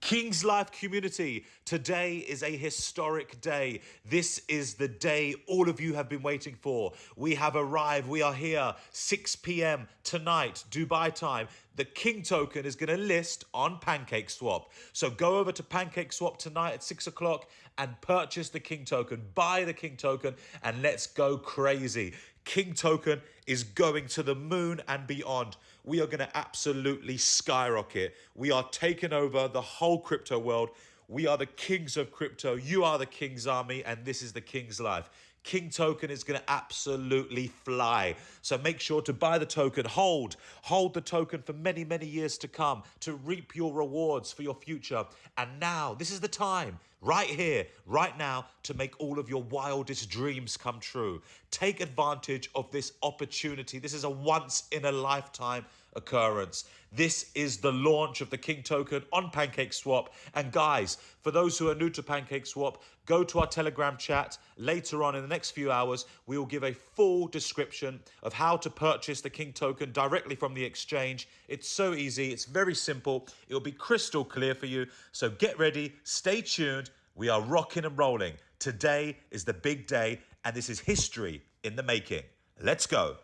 King's Life community, today is a historic day. This is the day all of you have been waiting for. We have arrived. We are here 6 p.m. tonight, Dubai time. The King token is going to list on Pancake Swap. So go over to Pancake Swap tonight at 6 o'clock and purchase the King token. Buy the King token and let's go crazy. King token is going to the moon and beyond. We are going to absolutely skyrocket. We are taking over the whole crypto world. We are the kings of crypto. You are the king's army, and this is the king's life. King token is going to absolutely fly. So make sure to buy the token, hold, hold the token for many, many years to come to reap your rewards for your future. And now, this is the time, right here, right now, to make all of your wildest dreams come true. Take advantage of this opportunity. This is a once in a lifetime occurrence. This is the launch of the King token on PancakeSwap. And guys, for those who are new to PancakeSwap, go to our Telegram chat later on in the next few hours. We will give a full description of how to purchase the King token directly from the exchange. It's so easy. It's very simple. It will be crystal clear for you. So get ready. Stay tuned. We are rocking and rolling. Today is the big day, and this is history in the making. Let's go.